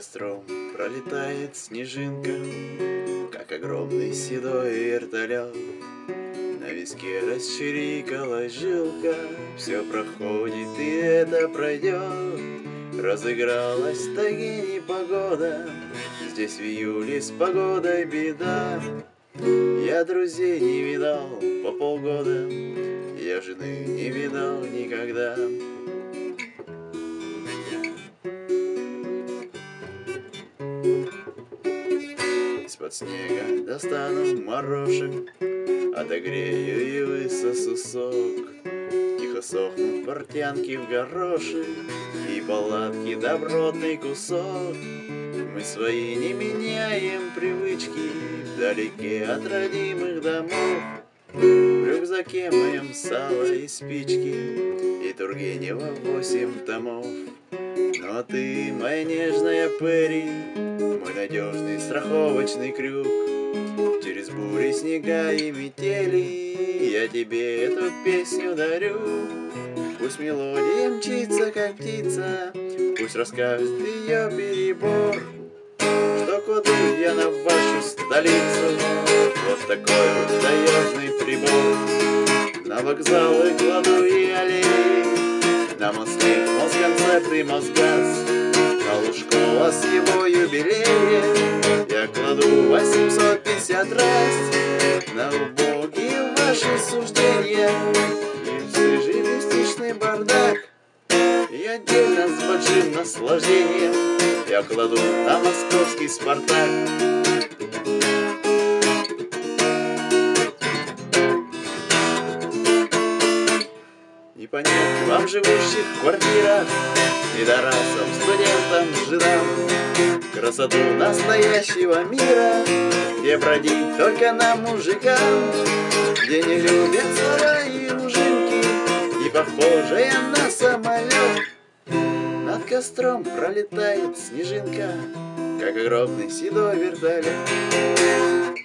костром пролетает снежинка, Как огромный седой вертолет. На виске расчирикалась жилка, Все проходит и это пройдет. Разыгралась таги непогода, Здесь в июле с погодой беда. Я друзей не видал по полгода, Я жены не видал никогда. Из-под снега достану морошек, Отогрею и высосу сок. Тихо сохнут портянки в горошек, И палатки добротный кусок. Мы свои не меняем привычки Вдалеке от родимых домов. В рюкзаке моем сало и спички И Тургенева восемь томов. А ты, моя нежная Перри, Мой надежный страховочный крюк, Через бури, снега и метели Я тебе эту песню дарю. Пусть мелодия мчится, как птица, Пусть расскажет ее перебор, Что кладу я на вашу столицу Вот такой вот таежный прибор. Вокзалы кладу и аллеи, На мосты Москонцерт и Мосгаз, На Лужкова с его юбилеем Я кладу 850 раз На убогие ваши суждения. И в свежий мистичный бардак. И отдельно с большим наслаждением. Я кладу на московский Спартак. Понять вам живущих в квартирах, Пидорасам, студентам, жидам, Красоту настоящего мира, Где бродить только нам, мужикам, Где не любят слова и ужинки, И похожая на самолет. Над костром пролетает снежинка, Как огромный седой вертолет.